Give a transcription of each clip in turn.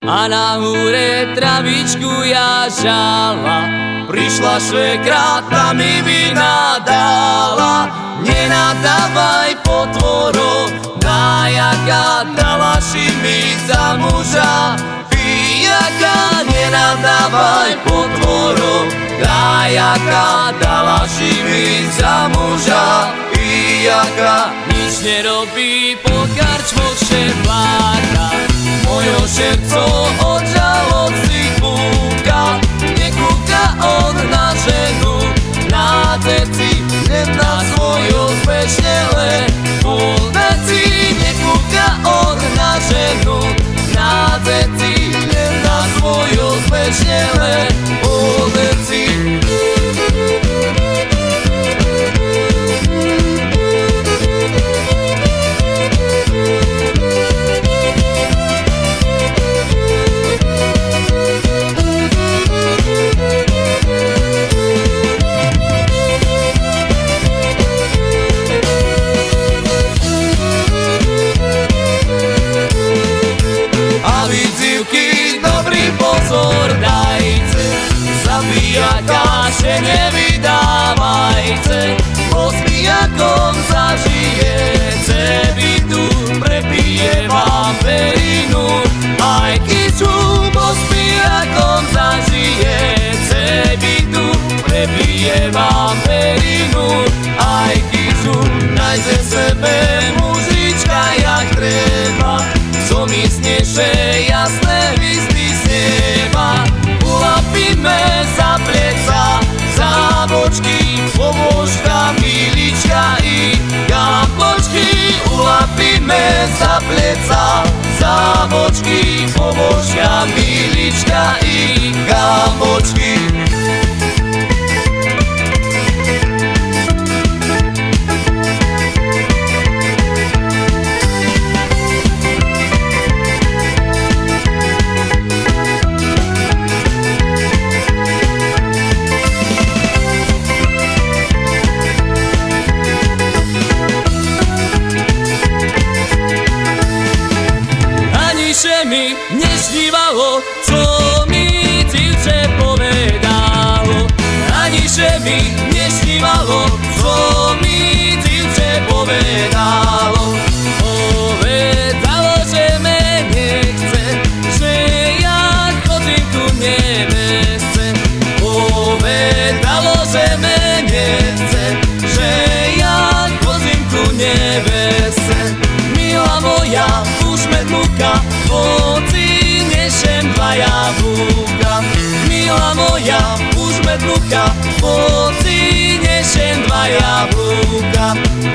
A na húre travičku ja žala. Prišla švekra, tá mi vynadala. Nenadávaj potvoro Najaka dala mi za muža. Pijaka, nenadávaj potvoro Najaka dala mi za muža. Pijaka, nič nerobí po karčmoch šepláka się nie widać bočky, pobožka, milička i gambočky mi nesnívalo, co mi divče povedalo. Ani že mi nesnívalo, co mi divče povedalo jablúka. Milá moja, už medmuka, poci nešem dva jablúka.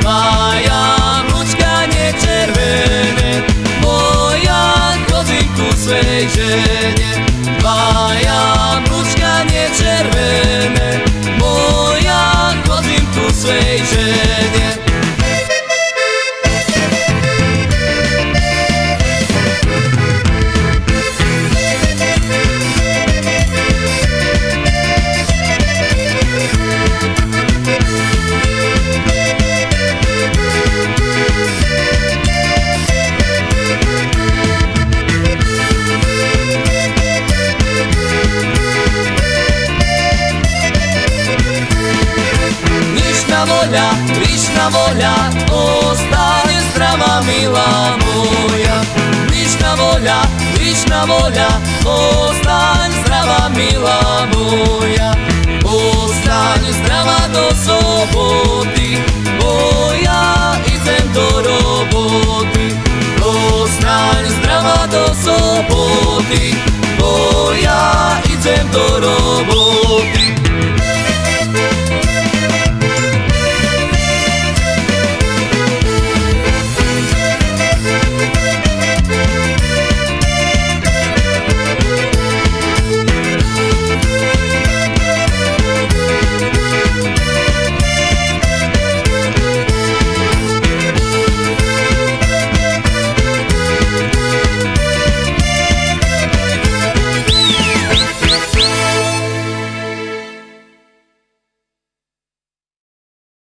Dva jablúčka nečervené, volja, ostane zdrava mila moja. Nišna volja, višna volja, ostane zdrava mila moja. Ostane zdrava do soboty,